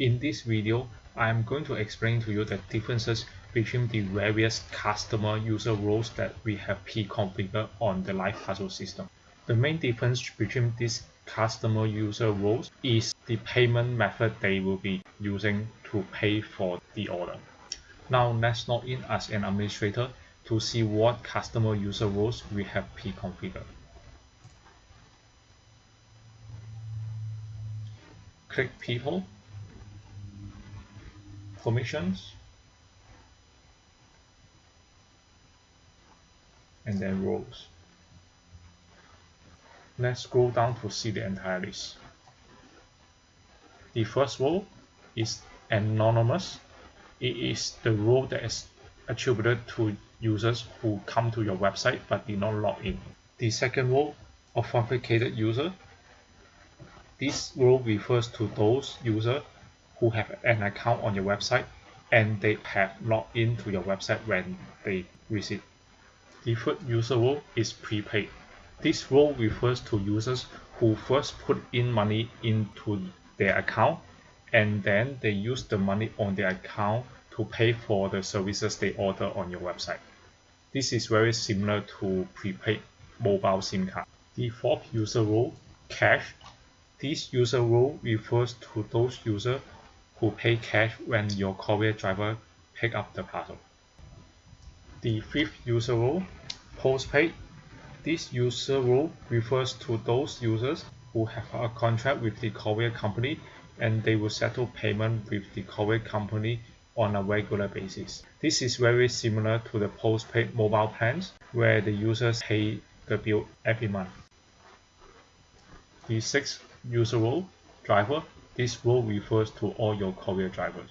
In this video, I am going to explain to you the differences between the various customer user roles that we have pre-configured on the Live Parcels system. The main difference between these customer user roles is the payment method they will be using to pay for the order. Now let's log in as an administrator to see what customer user roles we have pre-configured. Click People permissions and then roles. Let's scroll down to see the entire list. The first role is anonymous. It is the role that is attributed to users who come to your website but did not log in. The second role, authenticated user. This role refers to those users who have an account on your website and they have logged into your website when they visit. Third user role is prepaid. This role refers to users who first put in money into their account and then they use the money on their account to pay for the services they order on your website. This is very similar to prepaid mobile SIM card. Fourth user role, cash. This user role refers to those users who pay cash when your courier driver pick up the parcel. The fifth user role, postpaid. This user role refers to those users who have a contract with the courier company and they will settle payment with the courier company on a regular basis. This is very similar to the postpaid mobile plans where the users pay the bill every month. The sixth user role, driver, this role refers to all your courier drivers.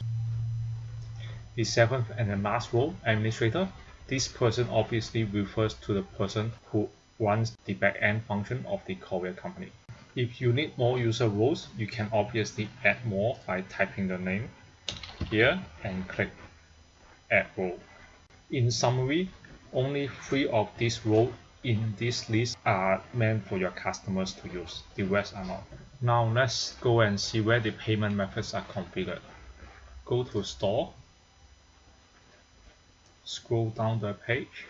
The seventh and the last role, administrator. This person obviously refers to the person who runs the back-end function of the courier company. If you need more user roles, you can obviously add more by typing the name here and click add role. In summary, only three of these roles in this list are meant for your customers to use. The rest are not. Now let's go and see where the payment methods are configured. Go to store, scroll down the page,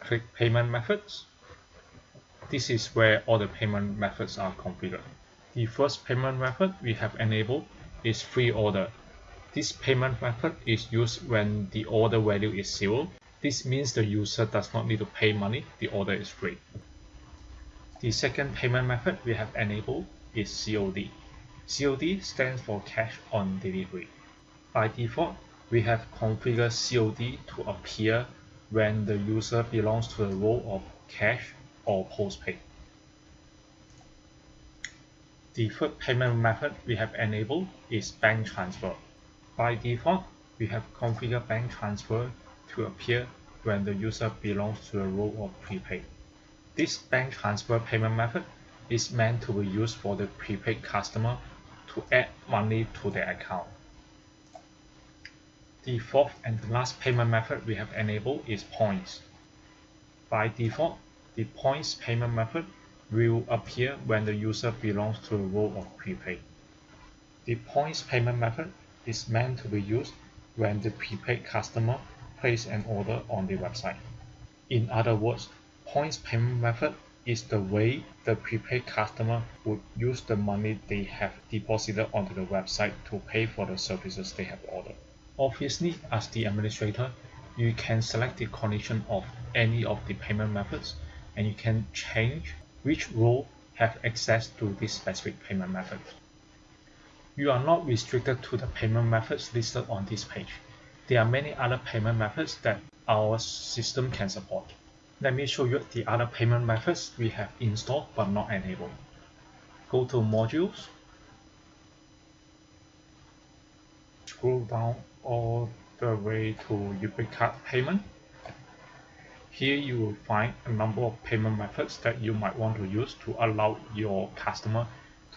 click payment methods. This is where all the payment methods are configured. The first payment method we have enabled is free order. This payment method is used when the order value is zero. This means the user does not need to pay money, the order is free. The second payment method we have enabled is COD. COD stands for cash on delivery. By default, we have configured COD to appear when the user belongs to the role of cash or postpaid. The third payment method we have enabled is bank transfer. By default, we have configured bank transfer to appear when the user belongs to the role of prepaid. This bank transfer payment method is meant to be used for the prepaid customer to add money to their account. The fourth and the last payment method we have enabled is points. By default, the points payment method will appear when the user belongs to the role of prepaid. The points payment method is meant to be used when the prepaid customer places an order on the website. In other words, points payment method is the way the prepaid customer would use the money they have deposited onto the website to pay for the services they have ordered. Obviously, as the administrator, you can select the condition of any of the payment methods and you can change which role have access to this specific payment method. You are not restricted to the payment methods listed on this page. There are many other payment methods that our system can support. Let me show you the other payment methods we have installed but not enabled. Go to Modules, scroll down all the way to Ubercart Payment. Here you will find a number of payment methods that you might want to use to allow your customer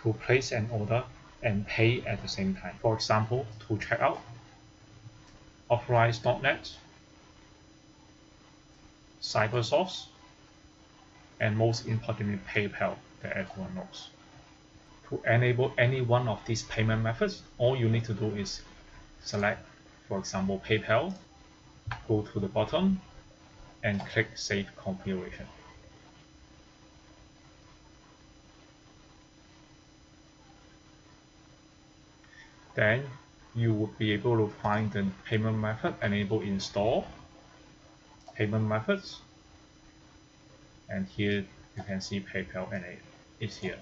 to place an order and pay at the same time. For example, 2Checkout, authorize.net, Cybersource, and most importantly PayPal that everyone knows. To enable any one of these payment methods, all you need to do is select, for example, PayPal, go to the bottom, and click Save Configuration. Then you would be able to find the payment method enable install, payment methods, and here you can see PayPal and it's here.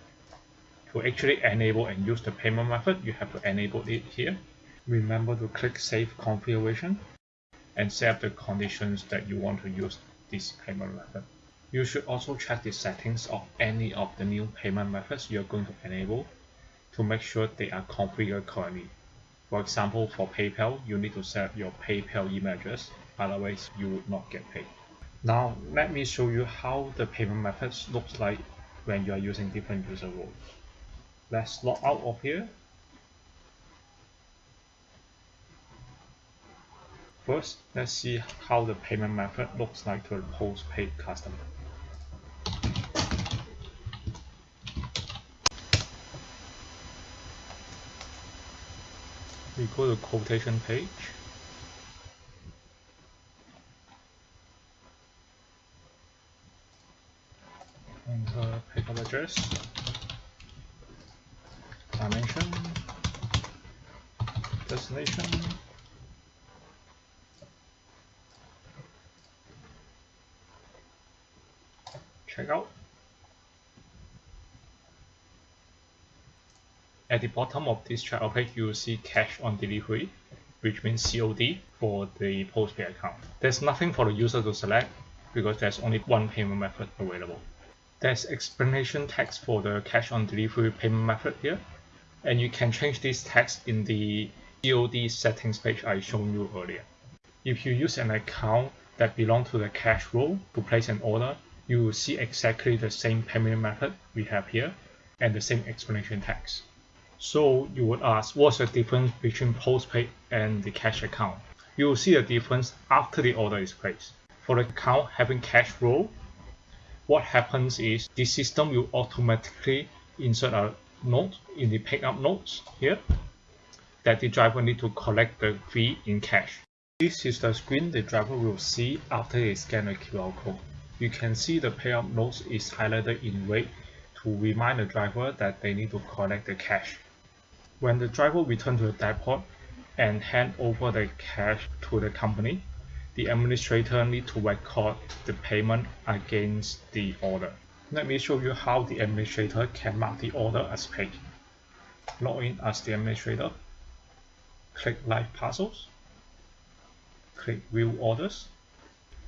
To actually enable and use the payment method, you have to enable it here. Remember to click Save Configuration and set up the conditions that you want to use this payment method. You should also check the settings of any of the new payment methods you're going to enable to make sure they are configured correctly. For example, for PayPal, you need to set your PayPal email address, otherwise you would not get paid. Now, let me show you how the payment methods looks like when you are using different user roles. Let's log out of here First, let's see how the payment method looks like to a postpaid customer. We go to quotation page. Uh, Enter pickup address, dimension, destination, checkout. At the bottom of this checkout page, you will see cash on delivery, which means COD for the postpaid account. There's nothing for the user to select because there's only one payment method available. There's explanation text for the cash on delivery payment method here, and you can change this text in the COD settings page I shown you earlier. If you use an account that belongs to the cash role to place an order, you will see exactly the same payment method we have here and the same explanation text. So you would ask what's the difference between postpaid and the cash account? You will see the difference after the order is placed. For the account having cash role, what happens is the system will automatically insert a note in the pickup notes here that the driver need to collect the fee in cash. This is the screen the driver will see after they scan the QR code you can see the pickup notes is highlighted in red to remind the driver that they need to collect the cash. When the driver returns to the depot and hand over the cash to the company, the administrator need to record the payment against the order. Let me show you how the administrator can mark the order as paid. Log in as the administrator, click Live Parcels, click View Orders,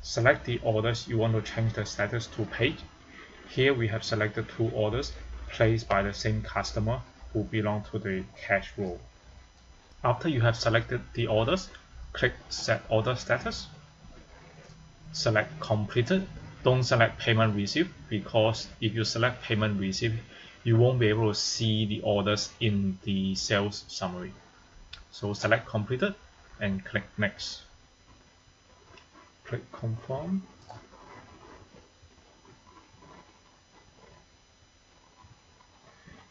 Select the orders you want to change the status to paid. Here we have selected two orders placed by the same customer who belong to the cash role. After you have selected the orders, click Set Order Status. Select Completed. Don't select Payment Received because if you select Payment Received, you won't be able to see the orders in the sales summary. So select Completed and click Next click confirm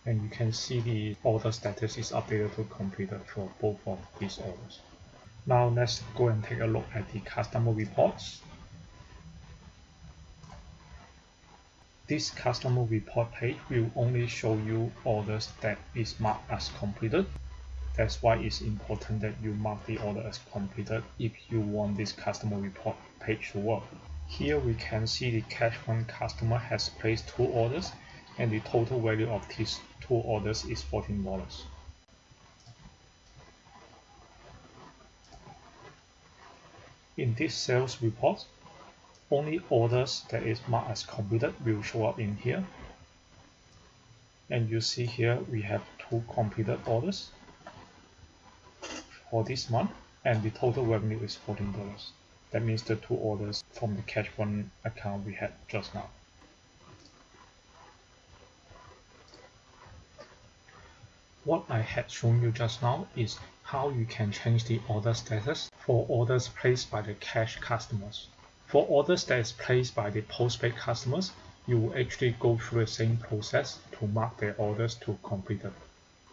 and you can see the order status is updated to completed for both of these orders. Now let's go and take a look at the customer reports. This customer report page will only show you orders that is marked as completed that's why it's important that you mark the order as completed if you want this customer report page to work. Here we can see the cash one customer has placed two orders and the total value of these two orders is $14. In this sales report, only orders that is marked as completed will show up in here. And you see here we have two completed orders for this month and the total revenue is $14. That means the two orders from the cash one account we had just now. What I had shown you just now is how you can change the order status for orders placed by the cash customers. For orders that is placed by the postpaid customers, you will actually go through the same process to mark their orders to completed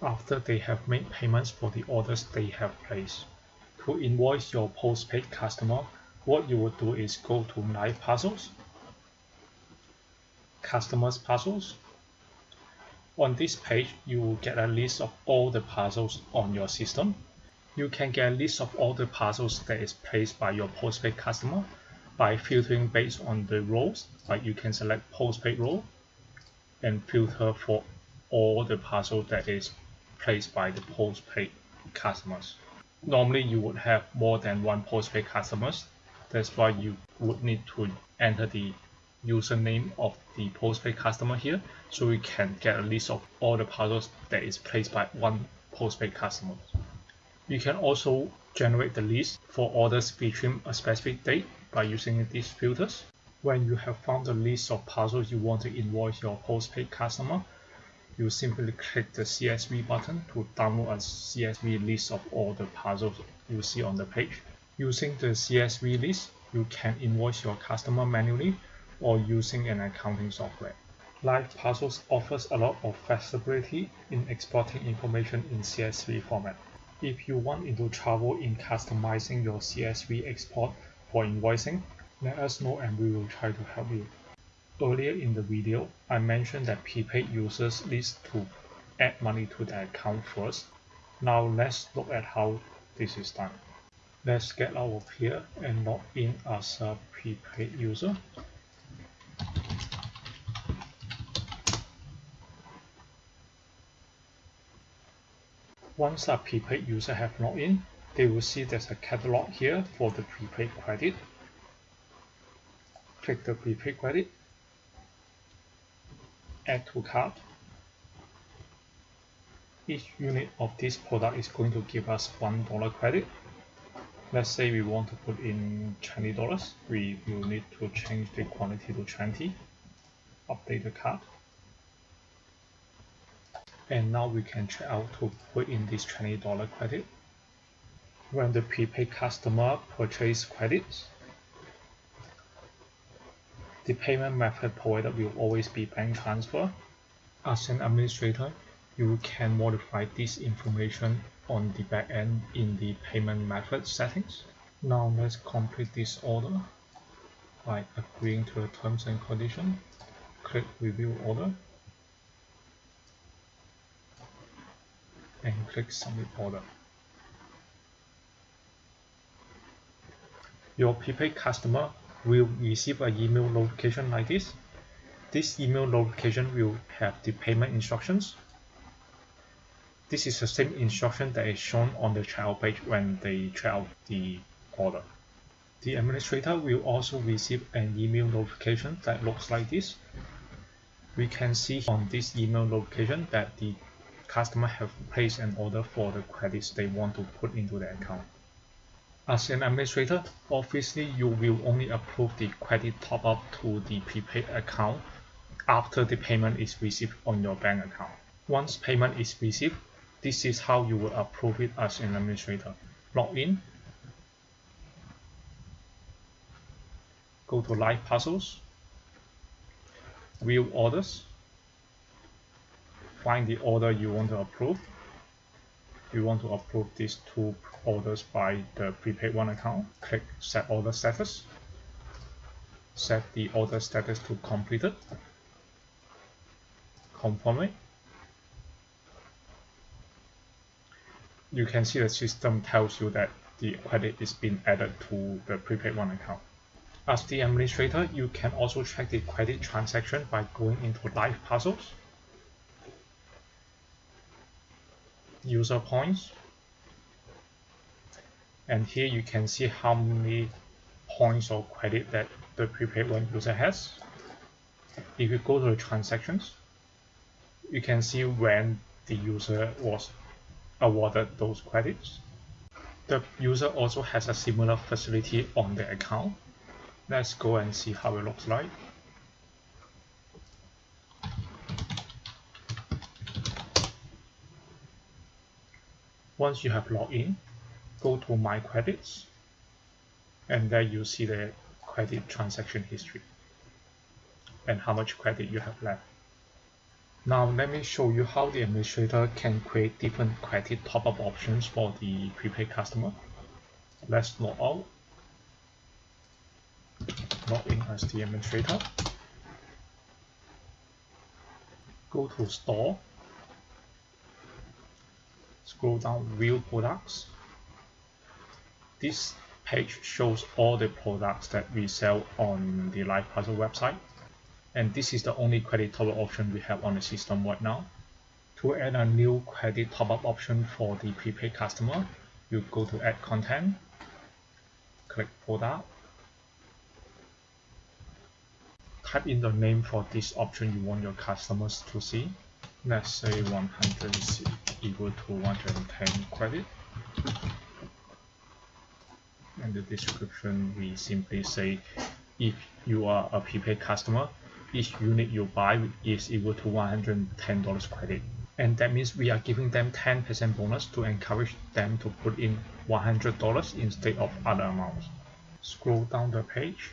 after they have made payments for the orders they have placed. To invoice your postpaid customer, what you will do is go to Live Parcels, Customers Parcels. On this page, you will get a list of all the parcels on your system. You can get a list of all the parcels that is placed by your postpaid customer by filtering based on the roles. Like you can select postpaid role and filter for all the parcel that is placed by the postpaid customers. Normally you would have more than one postpaid customers. That's why you would need to enter the username of the postpaid customer here so we can get a list of all the parcels that is placed by one postpaid customer. You can also generate the list for orders between a specific date by using these filters. When you have found the list of parcels you want to invoice your postpaid customer, you simply click the CSV button to download a CSV list of all the parcels you see on the page. Using the CSV list, you can invoice your customer manually or using an accounting software. Live Parcels offers a lot of flexibility in exporting information in CSV format. If you want into trouble in customizing your CSV export for invoicing, let us know and we will try to help you. Earlier in the video, I mentioned that prepaid users need to add money to their account first. Now let's look at how this is done. Let's get out of here and log in as a prepaid user. Once a prepaid user have logged in, they will see there's a catalog here for the prepaid credit. Click the prepaid credit add to cart. Each unit of this product is going to give us $1 credit. Let's say we want to put in $20. We will need to change the quantity to 20. Update the cart. And now we can check out to put in this $20 credit. When the prepaid customer purchase credits, the payment method provided will always be bank transfer. As an administrator, you can modify this information on the back end in the payment method settings. Now let's complete this order by agreeing to the terms and conditions. Click review order and click submit order. Your prepaid customer will receive an email notification like this. This email notification will have the payment instructions. This is the same instruction that is shown on the checkout page when they check out the order. The administrator will also receive an email notification that looks like this. We can see on this email notification that the customer have placed an order for the credits they want to put into the account. As an administrator, obviously you will only approve the credit top-up to the prepaid account after the payment is received on your bank account. Once payment is received, this is how you will approve it as an administrator. Log in, go to Live Parcels, View Orders, find the order you want to approve, you want to approve these two orders by the prepaid one account, click set order status, set the order status to completed, confirm it. You can see the system tells you that the credit is being added to the prepaid one account. As the administrator, you can also check the credit transaction by going into live parcels user points. And here you can see how many points or credit that the prepaid one user has. If you go to the transactions you can see when the user was awarded those credits. The user also has a similar facility on the account. Let's go and see how it looks like Once you have logged in, go to My Credits, and there you see the credit transaction history. and how much credit you have left. Now let me show you how the administrator can create different credit top-up options for the prepaid customer. Let's log out. Log in as the administrator. Go to store. Scroll down view products. This page shows all the products that we sell on the LiveParcels website and this is the only credit top-up option we have on the system right now. To add a new credit top-up option for the prepaid customer, you go to add content, click product, type in the name for this option you want your customers to see. Let's say 100 is equal to 110 credit. And the description we simply say if you are a prepaid customer, each unit you buy is equal to $110 credit. And that means we are giving them 10% bonus to encourage them to put in $100 instead of other amounts. Scroll down the page.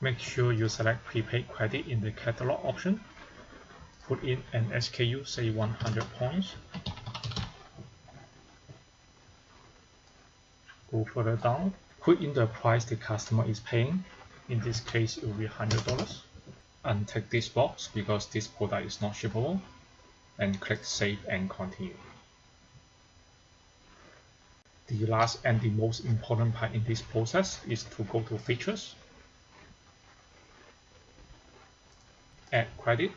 Make sure you select prepaid credit in the catalog option. Put in an SKU, say 100 points. Go further down. Put in the price the customer is paying. In this case it will be $100 untick this box because this product is not shippable. And click save and continue. The last and the most important part in this process is to go to features. Add credit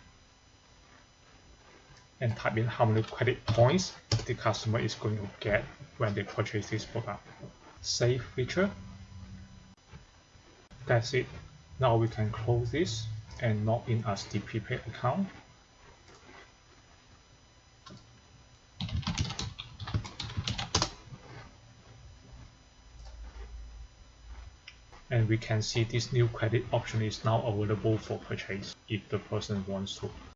and type in how many credit points the customer is going to get when they purchase this product save feature that's it. Now we can close this and log in as the prepaid account. And we can see this new credit option is now available for purchase if the person wants to.